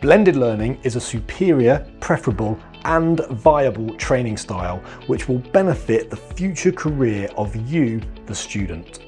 Blended learning is a superior, preferable and viable training style which will benefit the future career of you, the student.